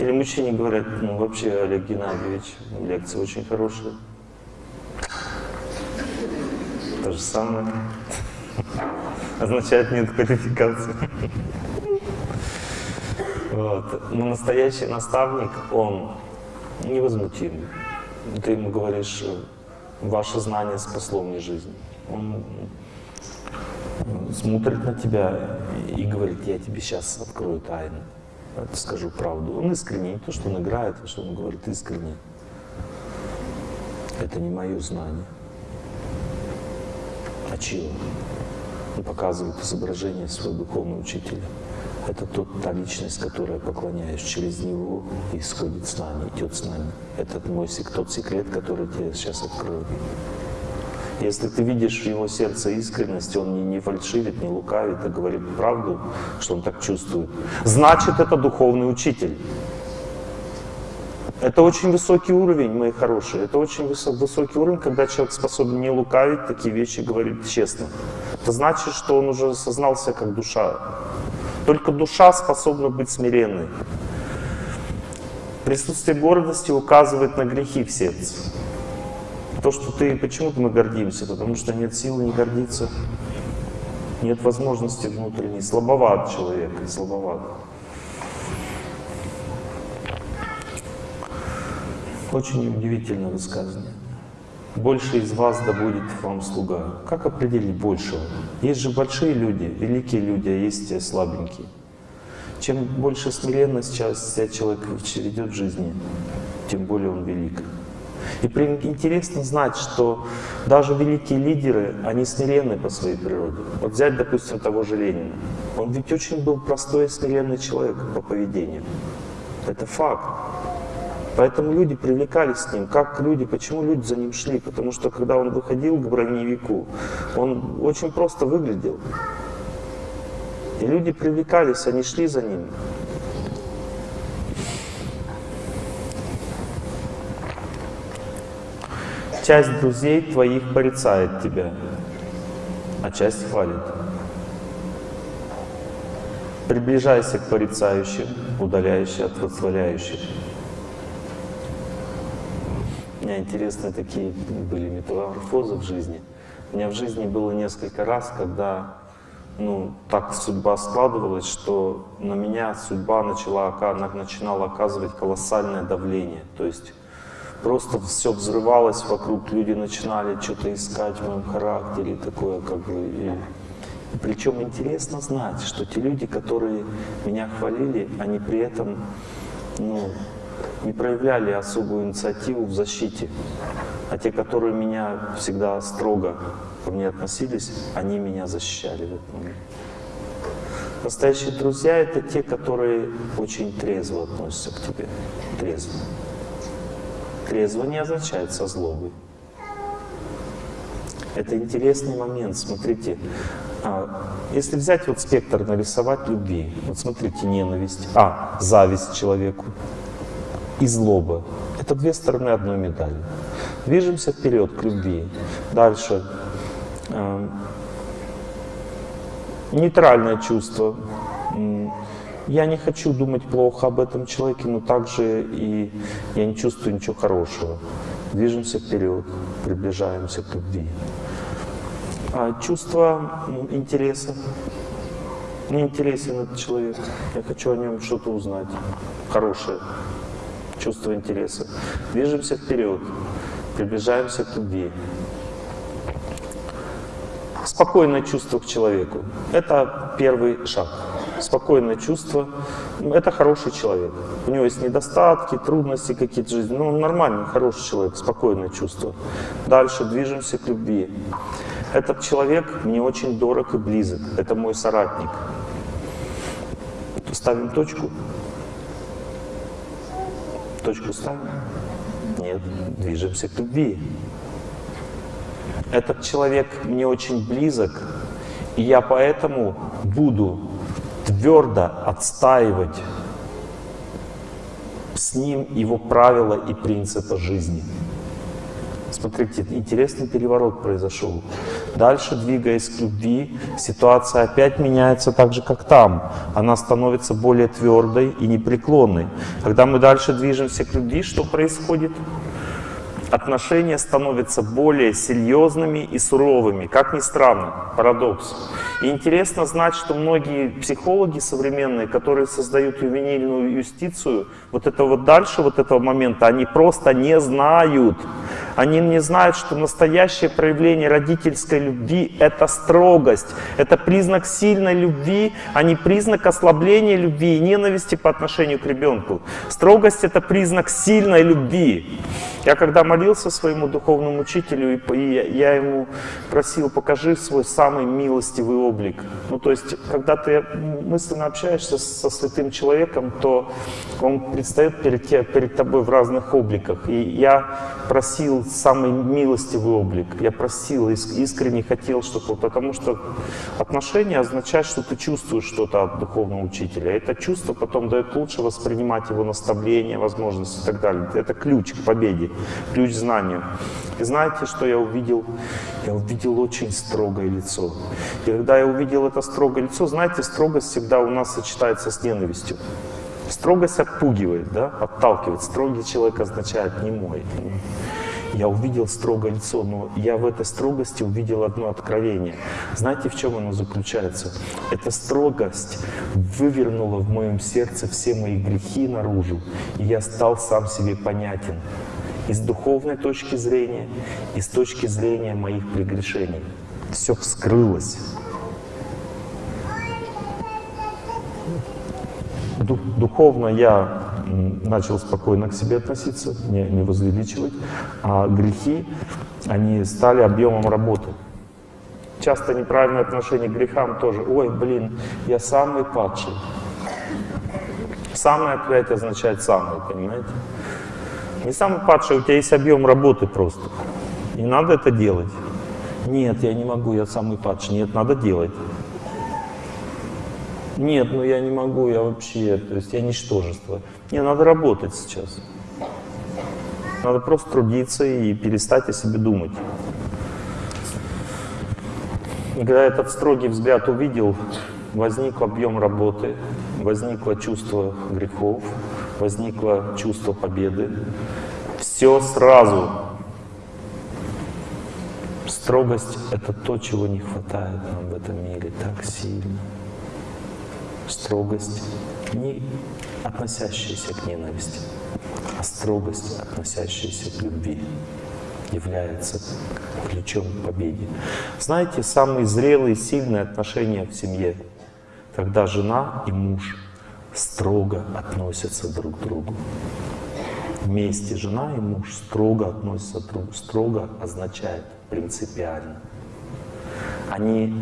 Или мужчине говорят, ну вообще, Олег Геннадьевич, лекция очень хорошая. То же самое означает нет квалификации. Вот. Но настоящий наставник, он невозмутим. Ты ему говоришь, ваше знание спасло мне жизнь. Он смотрит на тебя и говорит, я тебе сейчас открою тайну, скажу правду. Он искренне, не то, что он играет, а что он говорит искренне. Это не мое знание. А чего? Он показывает изображение своего духовного учителя. Это тот, та личность, которая, поклоняясь через него, исходит с нами, идет с нами. Это мой, тот секрет, который тебе сейчас открою. Если ты видишь в его сердце искренность, он не, не фальшивит, не лукавит, а говорит правду, что он так чувствует, значит, это духовный учитель. Это очень высокий уровень, мои хорошие. Это очень высокий уровень, когда человек способен не лукавить, такие вещи говорить честно. Это значит, что он уже осознался как душа. Только душа способна быть смиренной. Присутствие гордости указывает на грехи в сердце. То, что ты, почему-то мы гордимся, потому что нет силы не гордиться, нет возможности внутренней, слабоват человек, слабоват. Очень удивительное высказывание. Больше из вас да будет вам слуга. Как определить большего? Есть же большие люди, великие люди, а есть слабенькие. Чем больше смиренность себя человек ведет в жизни, тем более он велик. И интересно знать, что даже великие лидеры, они смиренны по своей природе. Вот взять, допустим, того же Ленина. Он ведь очень был простой и смиренный человек по поведению. Это факт. Поэтому люди привлекались с ним. Как люди, почему люди за ним шли? Потому что когда он выходил к броневику, он очень просто выглядел. И люди привлекались, они шли за ним. Часть друзей твоих порицает тебя, а часть хвалит. Приближайся к порицающим, удаляйся от восхваляющих. Меня интересные такие были метаморфозы в жизни. У меня в жизни было несколько раз, когда ну, так судьба складывалась, что на меня судьба начала, начинала оказывать колоссальное давление. То есть просто все взрывалось вокруг, люди начинали что-то искать в моем характере, такое как бы. И причем интересно знать, что те люди, которые меня хвалили, они при этом ну, не проявляли особую инициативу в защите. А те, которые меня всегда строго ко мне относились, они меня защищали в момент. Настоящие друзья — это те, которые очень трезво относятся к тебе. Трезво. Трезво не означает со злобой. Это интересный момент, смотрите. А, если взять вот спектр, нарисовать любви, вот смотрите, ненависть, а, зависть человеку и злоба. Это две стороны одной медали. Движемся вперед к любви. Дальше. А, нейтральное чувство, я не хочу думать плохо об этом человеке, но также и я не чувствую ничего хорошего. Движемся вперед, приближаемся к любви. А чувство интереса. Мне интересен этот человек. Я хочу о нем что-то узнать. Хорошее. Чувство интереса. Движемся вперед, приближаемся к любви. Спокойное чувство к человеку. Это первый шаг спокойное чувство. Это хороший человек. У него есть недостатки, трудности какие-то жизни. Ну, он нормальный, хороший человек, спокойное чувство. Дальше движемся к любви. Этот человек мне очень дорог и близок. Это мой соратник. Ставим точку. Точку ставим? Нет, движемся к любви. Этот человек мне очень близок, и я поэтому буду твердо отстаивать с ним его правила и принципы жизни. Смотрите, интересный переворот произошел. Дальше, двигаясь к любви, ситуация опять меняется так же, как там. Она становится более твердой и непреклонной. Когда мы дальше движемся к любви, что происходит? отношения становятся более серьезными и суровыми. Как ни странно, парадокс. И интересно знать, что многие психологи современные, которые создают ювенильную юстицию, вот это вот дальше вот этого момента, они просто не знают. Они не знают, что настоящее проявление родительской любви — это строгость, это признак сильной любви, а не признак ослабления любви и ненависти по отношению к ребенку. Строгость — это признак сильной любви. Я когда молился своему духовному учителю, и я ему просил, покажи свой самый милостивый облик. Ну, то есть, когда ты мысленно общаешься со святым человеком, то он предстает перед, перед тобой в разных обликах. И я просил самый милостивый облик. Я просил, искренне хотел, чтобы... Потому что отношения означают, что ты чувствуешь что-то от духовного учителя. Это чувство потом дает лучше воспринимать его наставления, возможности и так далее. Это ключ к победе ключ знанию. И знаете, что я увидел? Я увидел очень строгое лицо. И когда я увидел это строгое лицо, знаете, строгость всегда у нас сочетается с ненавистью. Строгость отпугивает, да, отталкивает. Строгий человек означает немой. Я увидел строгое лицо, но я в этой строгости увидел одно откровение. Знаете, в чем оно заключается? Эта строгость вывернула в моем сердце все мои грехи наружу, и я стал сам себе понятен и с духовной точки зрения, и с точки зрения моих прегрешений. Все вскрылось. Духовно я начал спокойно к себе относиться, не, не возвеличивать, а грехи, они стали объемом работы. Часто неправильное отношение к грехам тоже. Ой, блин, я самый падший. Самый опять означает самый, понимаете? Не самый падший, у тебя есть объем работы просто. Не надо это делать. Нет, я не могу, я самый падший. Нет, надо делать. Нет, ну я не могу, я вообще, то есть я ничтожество. Не, надо работать сейчас. Надо просто трудиться и перестать о себе думать. И когда этот строгий взгляд увидел, возник объем работы, возникло чувство грехов, возникло чувство победы. Все сразу. Строгость — это то, чего не хватает нам в этом мире так сильно. Строгость, не относящаяся к ненависти, а строгость, относящаяся к любви, является ключом к победе. Знаете, самые зрелые, сильные отношения в семье, когда жена и муж — строго относятся друг к другу. Вместе жена и муж строго относятся друг к другу. Строго означает принципиально. Они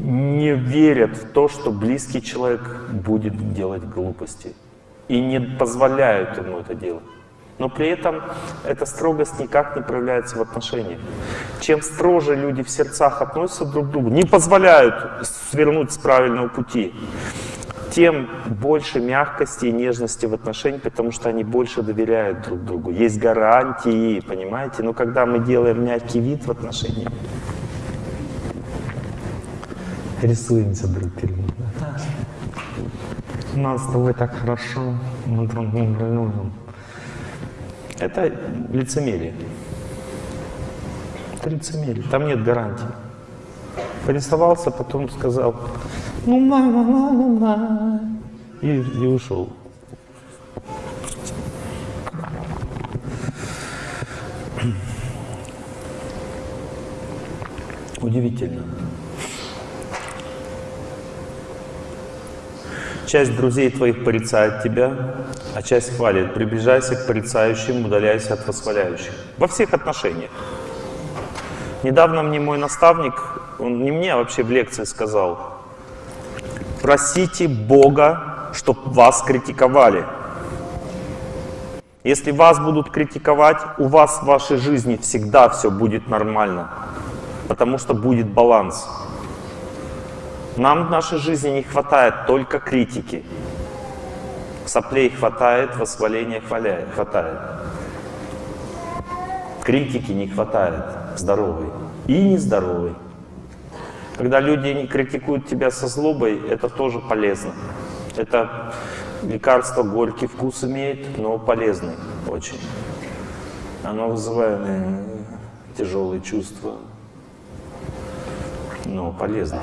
не верят в то, что близкий человек будет делать глупости. И не позволяют ему это делать. Но при этом эта строгость никак не проявляется в отношениях. Чем строже люди в сердцах относятся друг к другу, не позволяют свернуть с правильного пути, тем больше мягкости и нежности в отношениях, потому что они больше доверяют друг другу. Есть гарантии, понимаете? Но когда мы делаем мягкий вид в отношениях, рисуемся друг перед другом. У нас с тобой так хорошо, мы друг любим. Это лицемерие. Это лицемерие. Там нет гарантии. Порисовался, потом сказал, ну мама, мама, мама. И, и ушел. Удивительно. Часть друзей твоих порицает тебя, а часть хвалит. Приближайся к порицающим, удаляйся от восхваляющих. Во всех отношениях. Недавно мне мой наставник, он не мне, а вообще в лекции сказал, Просите Бога, чтобы вас критиковали. Если вас будут критиковать, у вас в вашей жизни всегда все будет нормально, потому что будет баланс. Нам в нашей жизни не хватает только критики. Соплей хватает, восхваления хватает. Критики не хватает здоровой и нездоровой. Когда люди не критикуют тебя со злобой, это тоже полезно. Это лекарство горький вкус имеет, но полезный очень. Оно вызывает э, тяжелые чувства, но полезно.